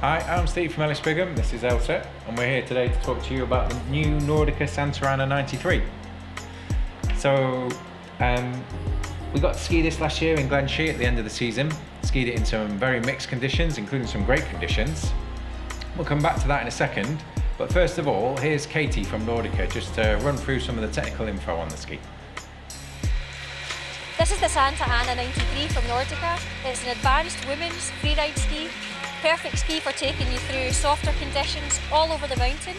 Hi, I'm Steve from Ellis Brigham, this is Elsa, and we're here today to talk to you about the new Nordica Santa Ana 93. So, um, we got to ski this last year in Glen Shee at the end of the season. Skied it in some very mixed conditions, including some great conditions. We'll come back to that in a second, but first of all, here's Katie from Nordica just to run through some of the technical info on the ski. This is the Santa Ana 93 from Nordica. It's an advanced women's freeride ski. Perfect ski for taking you through softer conditions all over the mountain.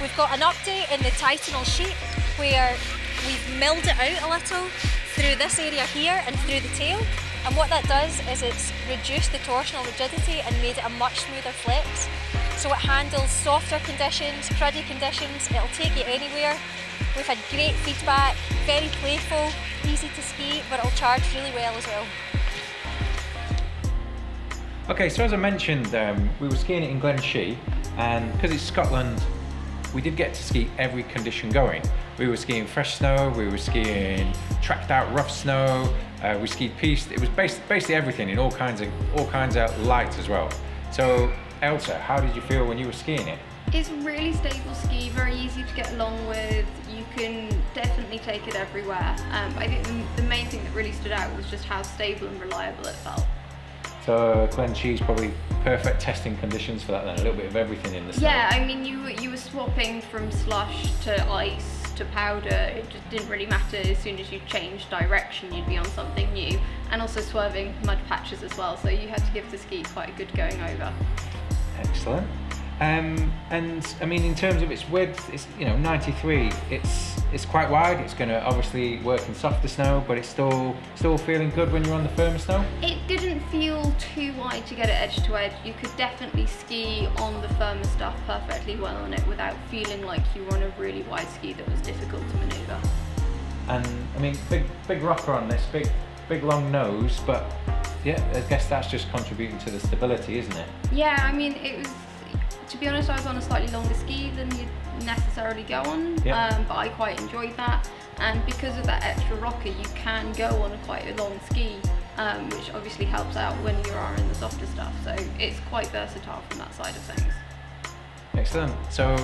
We've got an update in the Titanal sheet where we've milled it out a little through this area here and through the tail. And what that does is it's reduced the torsional rigidity and made it a much smoother flex. So it handles softer conditions, cruddy conditions, it'll take you anywhere. We've had great feedback, very playful, easy to ski, but it'll charge really well as well. Okay, so as I mentioned, um, we were skiing it in Glen Shee, and because it's Scotland, we did get to ski every condition going. We were skiing fresh snow, we were skiing tracked out rough snow, uh, we skied piste. It was basically everything in all kinds of all kinds of lights as well. So Elsa, how did you feel when you were skiing it? It's really stable ski, very easy to get along with. You can definitely take it everywhere. Um, I think the, the main thing that really stood out was just how stable and reliable it felt. So Glen probably perfect testing conditions for that then, a little bit of everything in the snow. Yeah, I mean you, you were swapping from slush to ice to powder, it just didn't really matter as soon as you changed direction you'd be on something new and also swerving mud patches as well so you had to give the ski quite a good going over. Excellent. Um, and I mean, in terms of its width, it's you know 93. It's it's quite wide. It's going to obviously work in softer snow, but it's still still feeling good when you're on the firmer snow. It didn't feel too wide to get it edge to edge. You could definitely ski on the firmer stuff perfectly well on it without feeling like you were on a really wide ski that was difficult to manoeuvre. And I mean, big big rocker on this, big big long nose, but yeah, I guess that's just contributing to the stability, isn't it? Yeah, I mean, it was to be honest, I was on a slightly longer ski than you'd necessarily go on, um, but I quite enjoyed that. And because of that extra rocker, you can go on a quite a long ski, um, which obviously helps out when you are in the softer stuff. So it's quite versatile from that side of things. Excellent. So,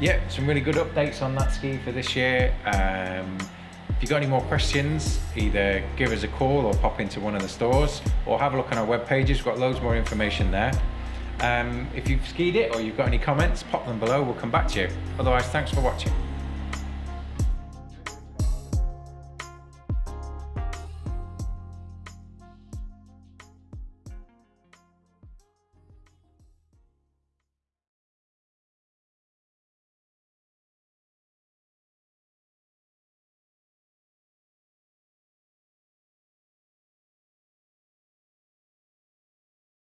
yeah, some really good updates on that ski for this year. Um, if you've got any more questions, either give us a call or pop into one of the stores or have a look on our web pages. We've got loads more information there. Um, if you've skied it or you've got any comments, pop them below. We'll come back to you. Otherwise, thanks for watching.